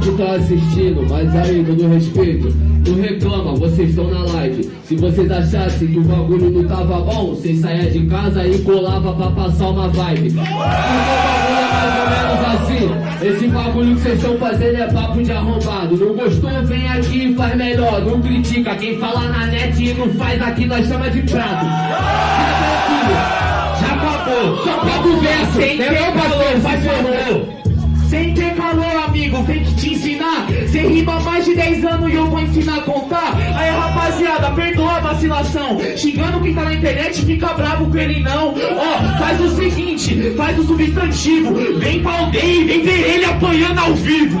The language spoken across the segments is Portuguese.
que tá assistindo, mas aí, todo respeito, não reclama, vocês estão na live. Se vocês achassem que o bagulho não tava bom, vocês saiam de casa e colava pra passar uma vibe. Porque o bagulho é mais ou menos assim. Esse bagulho que vocês estão fazendo é papo de arrombado. Não gostou, vem aqui e faz melhor. Não critica, quem fala na net e não faz aqui, nós chama de prato. Já acabou. Só papo verso. Sem Meu parceiro, faz favor. Sem ter calor, amigo, tem que te ensinar. Cê rima mais de 10 anos e eu vou ensinar a contar. Aí, rapaziada, perdoa a vacilação. Xingando quem tá na internet, fica bravo com ele não. Ó, faz o seguinte, faz o substantivo. Vem pra aldeia e vem ver ele apanhando ao vivo.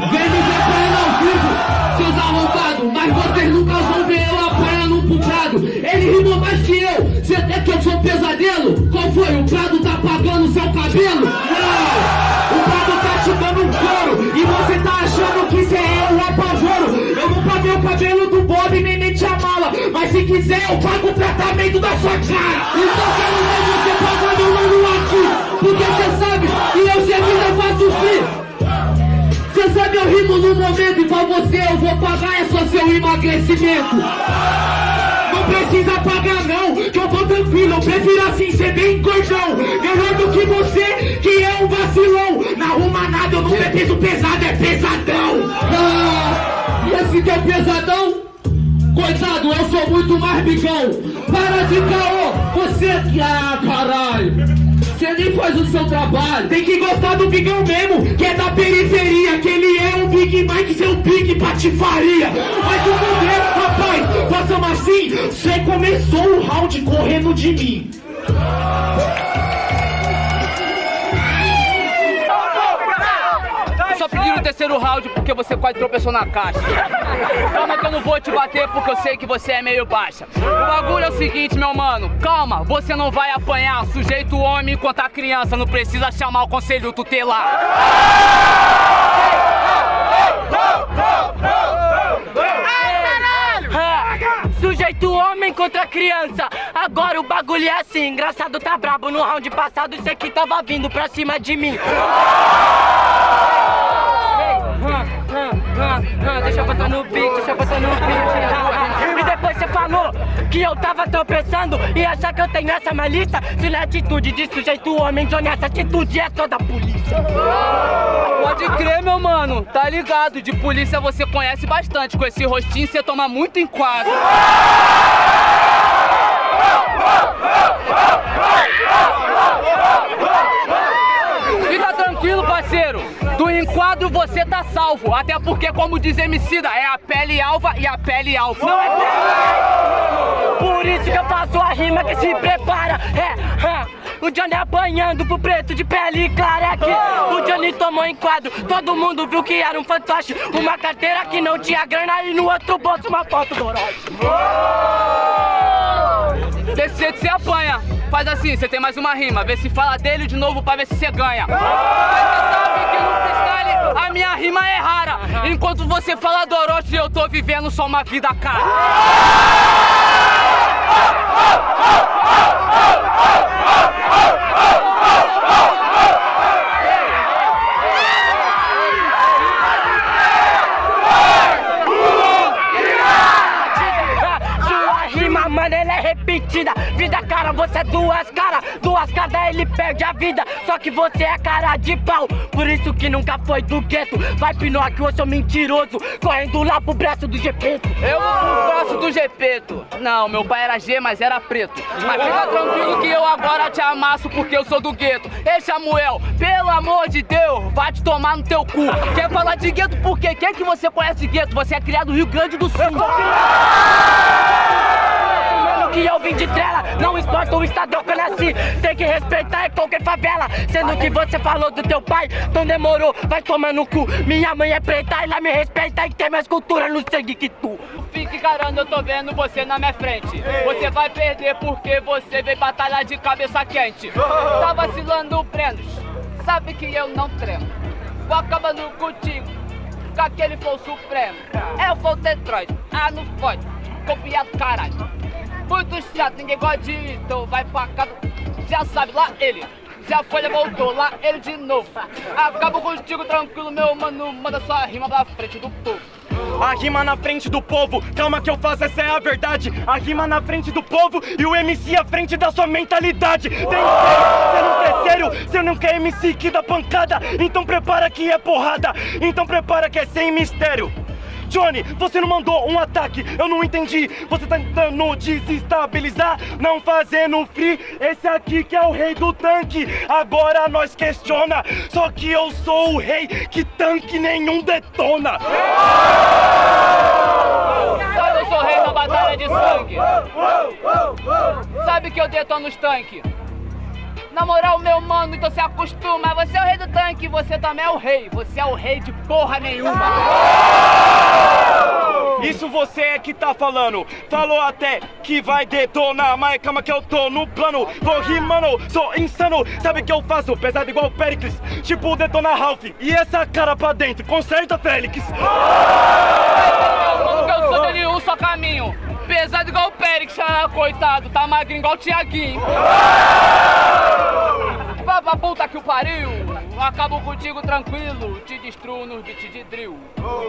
Eu pago o tratamento da sua cara. Então quero ver você pagando o nome aqui, porque você sabe que eu servindo eu faço free. Você sabe eu rimo no momento e pra você eu vou pagar é só seu emagrecimento. Não precisa pagar não, que eu tô tranquilo, eu prefiro assim ser bem gordão. Melhor do que você, que é um vacilão. Não arruma nada, eu não é peso pesado, é pesadão. Ah, e esse é pesadão? Coitado, eu sou muito mais bigão. Para de caô, você que. Ah, caralho. Você nem faz o seu trabalho. Tem que gostar do bigão mesmo, que é da periferia, que ele é um Big Mike, seu Big patifaria. Mas o poder, rapaz, façamos assim, você começou o round correndo de mim. Só pediram o terceiro round porque você quase tropeçou na caixa. Eu não vou te bater porque eu sei que você é meio baixa. O bagulho é o seguinte, meu mano. Calma, você não vai apanhar. Sujeito homem enquanto a criança. Não precisa chamar o conselho tutelar. Ah, Sujeito homem contra criança. Agora o bagulho é assim. Engraçado tá brabo no round passado. Isso aqui tava vindo pra cima de mim. E depois você falou que eu tava tropeçando e achar que eu tenho essa malícia. Se na atitude de sujeito homem, Johnny, essa atitude é só da polícia. Pode crer, meu mano. Tá ligado? De polícia você conhece bastante. Com esse rostinho você toma muito enquadro. você tá salvo. Até porque, como diz Emicida, é a pele alva e a pele alfa. Não é verdade. Por isso que eu faço a rima que se prepara. É, ha. O Johnny apanhando pro preto de pele clara é aqui. O Johnny tomou enquadro, todo mundo viu que era um fantoche. Uma carteira que não tinha grana e no outro bolso uma foto do Orochi. Desse jeito você apanha. Faz assim, você tem mais uma rima. Vê se fala dele de novo pra ver se você ganha. Mas a minha rima é rara. Enquanto você fala do Orochi, eu tô vivendo só uma vida cara. Ah, é repetida. Vida cara, você é duas caras. Duas caras, ele perde a vida. Só que você é cara de pau. Por isso que nunca foi do gueto. Vai Pinóquio, eu sou mentiroso. Correndo lá pro braço do GP. Eu pro braço do Gepeto. Não, meu pai era G, mas era preto. Mas fica tranquilo que eu agora te amasso porque eu sou do gueto. Ei, Samuel, pelo amor de Deus, vai te tomar no teu cu. Quer falar de gueto por quê? Quem que você conhece gueto? Você é criado no Rio Grande do Sul. Que eu vim de trela, não importa o estado que eu nasci, tem que respeitar é qualquer favela. Sendo que você falou do teu pai, então demorou, vai tomar no cu. Minha mãe é preta, ela me respeita e tem mais cultura no sangue que tu. Fique carando, eu tô vendo você na minha frente. Você vai perder porque você veio batalhar de cabeça quente. Tá vacilando, Brenos. Sabe que eu não tremo. Vou acabando contigo. Com aquele foi supremo. Eu vou Detroit. Ah, não pode. Copiado, caralho. Muito chato, ninguém gosta de ir, então vai pra casa. Já sabe, lá ele. Se a folha voltou lá, ele de novo. Acabo contigo tranquilo, meu mano. Manda sua rima pra frente do povo. A rima na frente do povo, calma que eu faço, essa é a verdade. A rima na frente do povo e o MC à frente da sua mentalidade. Tem sério, sério, você não quer MC que dá pancada. Então prepara que é porrada, então prepara que é sem mistério. Johnny, você não mandou um ataque, eu não entendi. Você tá tentando desestabilizar, não fazendo free. Esse aqui que é o rei do tanque. Agora nós questiona, só que eu sou o rei que tanque nenhum detona. Sabe, eu sou rei da batalha de sangue. Sabe que eu detono os tanques. Na moral, meu mano, então se acostuma. Você é o rei do tanque, você também é o rei. Você é o rei de porra nenhuma. Isso você é que tá falando. Falou até que vai detonar, mas calma que eu tô no plano. Vou rimando, sou insano. Sabe o que eu faço? Pesado igual o Pericles. Tipo detonar Ralph. E essa cara pra dentro, conserta Félix. Mano, eu sou um só caminho. Pesado igual o Périx, ah, coitado. Tá magrinho igual o Tiaguinho. Pra puta que o pariu. Acabo contigo tranquilo. Te destruo nos beats de drill.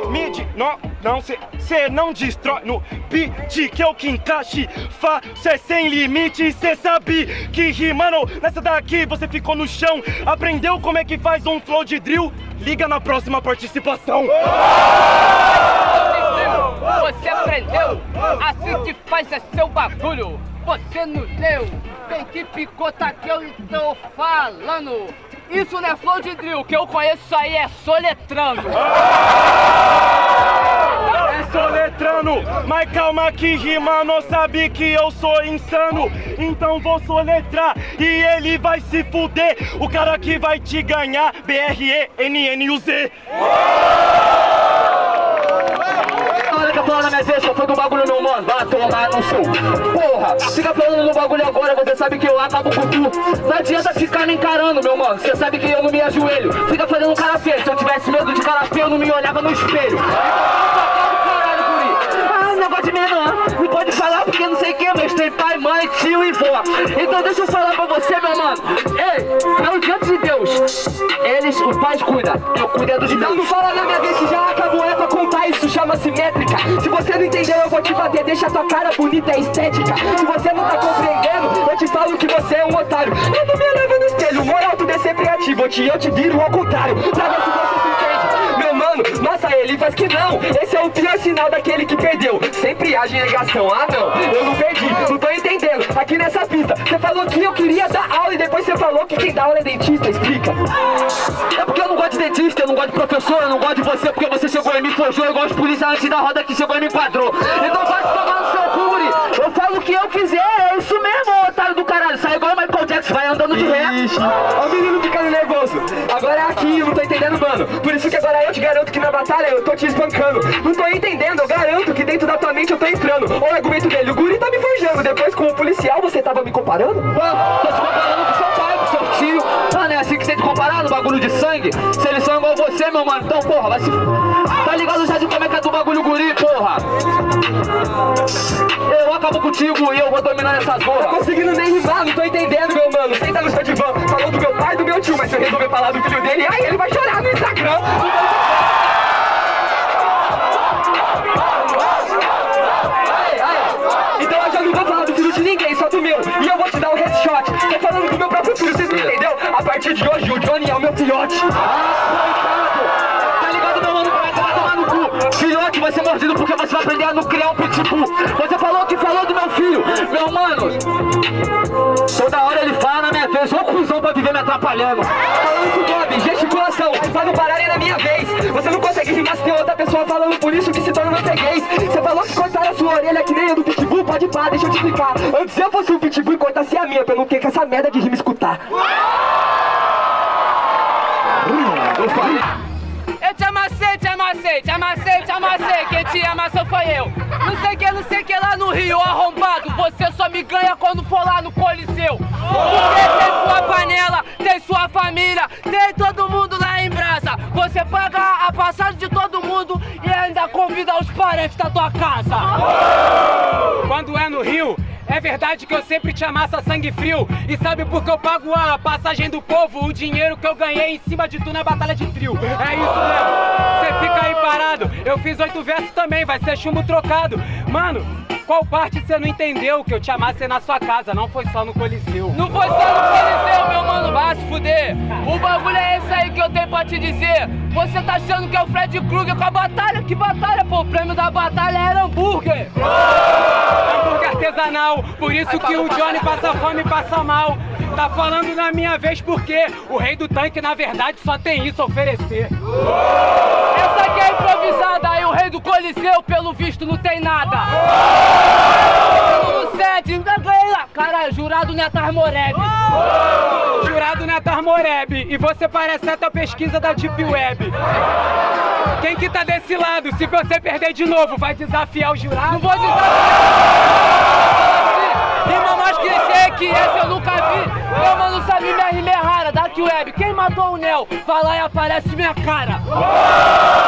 Mid, não, não, cê, cê não destrói no beat que eu que encaixe. Fa, cê sem limite, cê sabe que rimando nessa daqui você ficou no chão. Aprendeu como é que faz um flow de drill? Liga na próxima participação. Você aprendeu? Assim que faz é seu bagulho. Você não deu. Tem que picotar que eu estou falando. Isso não é flow de drill, que eu conheço isso aí é soletrando. É soletrando, mas calma que rima não sabe que eu sou insano. Então vou soletrar e ele vai se fuder. O cara que vai te ganhar, B-R-E-N-N-U-Z. Palavra na minha vez, só foi do bagulho meu mano, vai tomar no seu Porra, fica falando no bagulho agora, você sabe que eu acabo com tu Não adianta ficar me encarando, meu mano, você sabe que eu não me ajoelho. Fica fazendo cara feio, se eu tivesse medo de cara feio eu não me olhava no espelho Caralho, guri. Ah, negócio de menor, não porque não sei quem, mas tem pai, mãe, tio e vó Então deixa eu falar pra você, meu mano Ei, falo diante de Deus. Eles, os pais cuidam, eu cuido dos Então não fala na minha vez que já acabou, é pra contar, isso chama-se métrica. Se você não entendeu, eu vou te bater, deixa tua cara bonita, é estética. Se você não tá compreendendo, eu te falo que você é um otário. Eu não me leva no espelho, moral, tudo é sempre ativo Eu te, eu te viro ao contrário, pra ver se você massa ele faz que não. Esse é o pior sinal daquele que perdeu. Sempre age em negação, ah não, eu não perdi, não tô entendendo. Aqui nessa pista, você falou que eu queria dar aula E depois você falou que quem dá aula é dentista, explica. É porque eu não gosto de dentista, eu não gosto de professor Eu não gosto de você porque você chegou e me forjou. Eu gosto de polícia antes da roda que chegou e me enquadrou. Então vai tomar no seu cu, Eu falo o que eu quiser, é isso mesmo, otário do caralho. Sai igual o Michael Jackson, vai andando de ré. O menino ficando nervoso Eu não tô entendendo, mano. Por isso que agora eu te garanto que na batalha eu tô te espancando. Não tô entendendo, eu garanto que dentro da tua mente eu tô entrando. Olha o argumento dele, o guri tá me forjando. Depois com o policial você tava me comparando? Ah, tô te comparando com seu pai, com seu tio. Ah, não é assim que você tem que comparar no bagulho de sangue? Se eles são igual você, meu mano, então porra, vai se... Tá ligado já de como é que é do bagulho guri, porra? Eu acabo contigo e eu vou dominar essas porra. Tô conseguindo nem rimar, não tô entendendo, meu mano. Senta no seu divã, falou do meu meu tio Mas se eu resolver falar do filho dele, aí ele vai chorar no Instagram. Então eu já não vou falar do filho de ninguém, só do meu E eu vou te dar um headshot Tô falando do meu próprio filho, vocês não entendeu? A partir de hoje o Johnny é o meu filhote Tá ligado, meu mano? Como é que vai tomar no cu? Filhote vai ser porque você vai aprender a não criar um pitbull. Você falou que falou do meu filho. Meu mano Toda hora ele fala na minha vez, ô cuzão pra viver me atrapalhando. Falando com o Bob, gesticulação, pra não pararem na minha vez. Você não consegue rimar se tem outra pessoa falando por isso que se torna freguês. Você falou que cortaram a sua orelha que nem eu do pitbull, pode pá, deixa eu te explicar. Antes eu fosse o pitbull e cortasse a minha, não ter que essa merda de rima escutar. Eu falei Eu te amassei, te amassei, te amassei, te amassei. Quem te amassou foi eu. Não sei que, não sei que lá no Rio, arrombado. Você só me ganha quando for lá no Coliseu. Porque tem sua panela, tem sua família, tem todo mundo lá em brasa. Você paga a passagem de todo mundo e ainda convida os parentes da tua casa. Quando é no Rio, é verdade que eu sempre te amassa sangue frio. E sabe por que eu pago a passagem do povo? O dinheiro que eu ganhei em cima de tu na batalha de trio. É isso mesmo. Você fica aí parado. Eu fiz oito versos também, vai ser chumbo trocado. Mano, qual parte você não entendeu que eu te amassei na sua casa? Não foi só no Coliseu. Não foi só no Coliseu, meu mano, vai se fuder. O bagulho é esse aí que eu tenho pra te dizer. Você tá achando que é o Fred Krueger com a batalha? Que batalha, pô? O prêmio da batalha era hambúrguer. Hambúrguer artesanal, por isso que o Johnny passa fome e passa mal. Tá falando na minha vez porque o rei do tanque, na verdade, só tem isso a oferecer. Essa aqui é improvisada aí, o rei do Coliseu, pelo visto, não tem nada. Lá. Caralho, jurado Netar Moreb. Jurado Netar Moreb, e você parece até a pesquisa da Deep Web. Quem que tá desse lado? Se você perder de novo, vai desafiar o jurado? Não vou desafiar. Rima mais que essa eu nunca vi. Meu mano sabe minha rima é rara, Dark Web. Quem matou o Nel? Vai lá e aparece minha cara.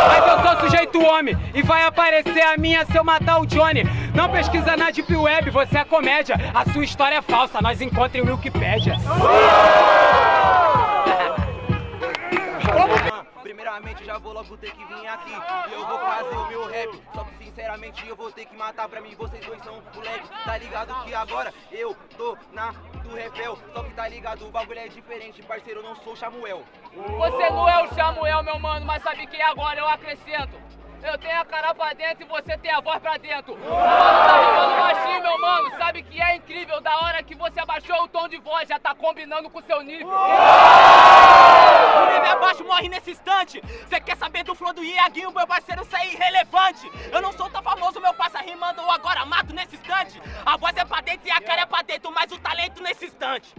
Mas eu sou sujeito homem e vai aparecer a minha se eu matar o Johnny. Não pesquisa na Deep Web, você é comédia. A sua história é falsa, nós encontrem o Wikipedia. Primeiramente já vou logo ter que vir aqui. E eu vou fazer o meu rap. Só que sinceramente eu vou ter que matar pra mim. Vocês dois são moleque Tá ligado que agora eu tô na do repel Só que tá ligado, o bagulho é diferente Parceiro, eu não sou Samuel. Você não é o Samuel, meu mano Mas sabe que agora eu acrescento eu tenho a cara pra dentro e você tem a voz pra dentro. Mano, tá rimando baixinho, meu mano. Sabe que é incrível da hora que você abaixou o tom de voz, já tá combinando com o seu nível. O nível abaixo morre nesse instante. Você quer saber do flow do Iaguinho, meu parceiro, isso é irrelevante. Eu não sou tão famoso, meu passa rimando ou agora mato nesse instante. A voz é pra dentro e a cara é pra dentro, mas o talento nesse instante.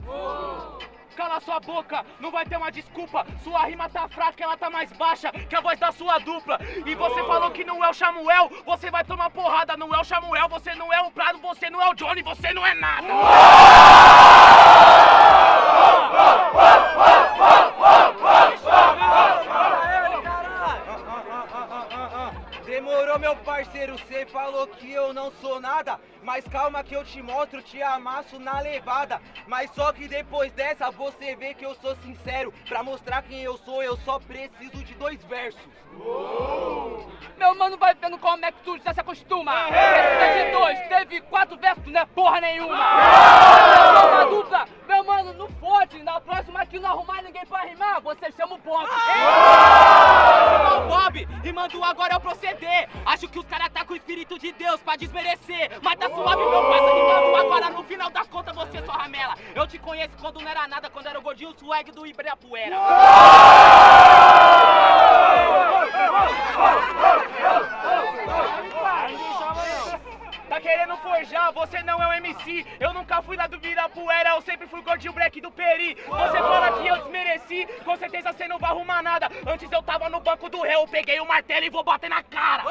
Cala sua boca, não vai ter uma desculpa. Sua rima tá fraca, ela tá mais baixa que a voz da sua dupla. E você falou que não é o Samuel, você vai tomar porrada. Não é o Samuel, você não é o Prado, você não é o Johnny, você não é nada. Demorou meu parceiro, cê falou que eu não sou nada Mas calma que eu te mostro, te amasso na levada Mas só que depois dessa você vê que eu sou sincero Pra mostrar quem eu sou eu só preciso de dois versos Meu mano vai vendo como é que tu já se acostuma. Precisa de dois, teve quatro versos, não é porra nenhuma. Uma dupla, meu mano, não fode. Na próxima que não arrumar ninguém pra rimar, você chama o Bob. O Bob, rimando agora é o proceder. Acho que os caras tá com o espírito de Deus pra desmerecer. Mas tá suave, meu parça, rimando agora. No final das contas, você só ramela. Eu te conheço quando não era nada, quando era o gordinho swag do Ibirapuera. Tá querendo forjar, você não é o MC Eu nunca fui lá do Virapuera, eu sempre fui gordinho black do Peri Você fala que eu desmereci, com certeza você não vai arrumar nada Antes eu tava no banco do réu, eu peguei o martelo e vou bater na cara